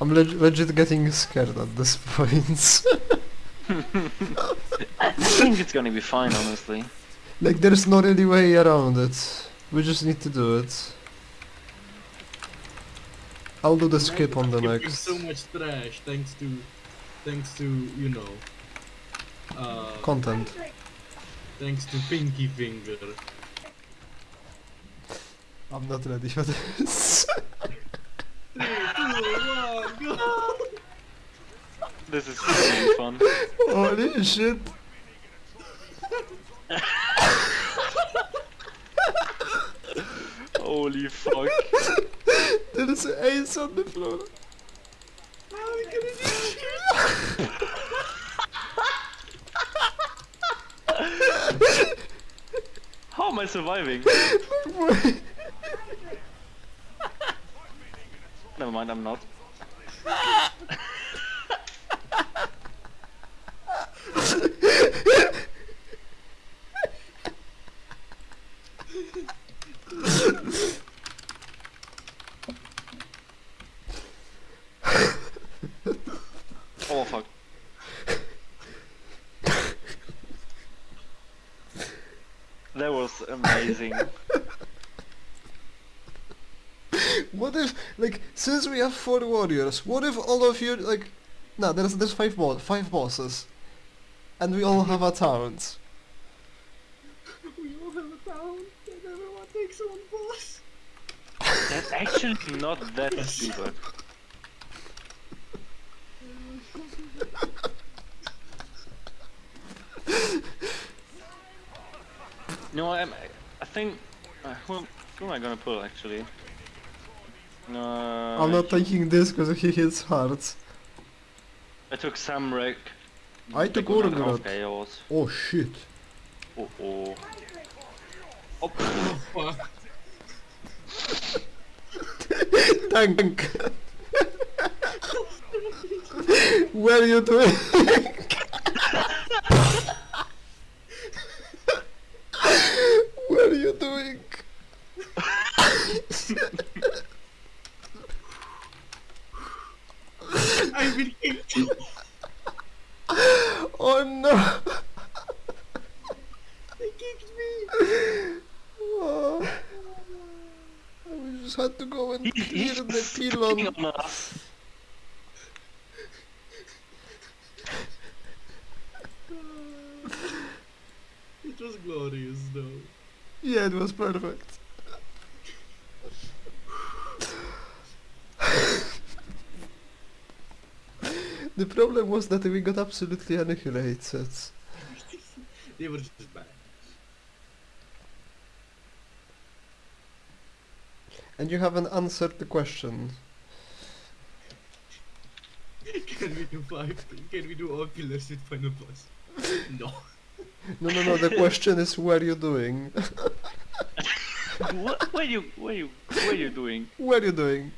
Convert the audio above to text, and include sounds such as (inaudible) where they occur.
I'm leg legit getting scared at this point. (laughs) I think it's gonna be fine, honestly. like there's no really way around it. We just need to do it. I'll do the skip on the Skipping next. So much trash thanks to, thanks to you know, uh, Content. thanks to Pinky Finger. I'm not ready for this. (laughs) Three, two, one, go! This is gonna be fun. Holy shit. Holy fuck. There is an ace on the floor. How are we gonna do shit? How am I surviving? (laughs) Never mind, I'm not. (laughs) oh fuck. That was amazing. What if, like, since we have four warriors, what if all of you, like, no, there's there's five boss, five bosses, and we all have a taunt. (laughs) We all have a town and everyone takes one boss. That's actually not that (laughs) stupid. No, I'm, I think. Uh, who, who am I gonna pull actually? No. I'm not taking this because he hits hard. I took Samrek. I took Like, one and a half Urgrot. Oh shit. Oh oh. Oh, Fuck. Tank. what are you doing? (laughs) what are you doing? I've been kicked. Oh no! They kicked me. Oh. We just had to go and clear the spitting pylon. It was glorious though. Yeah, it was perfect. The problem was that we got absolutely annihilated. (laughs) They were just bad. And you haven't answered the question. (laughs) Can we do five? Can we do all pillars with final boss? (laughs) No. No, no, no, the question is what are you doing? what? What are you? What are you? What are you doing? what are you doing?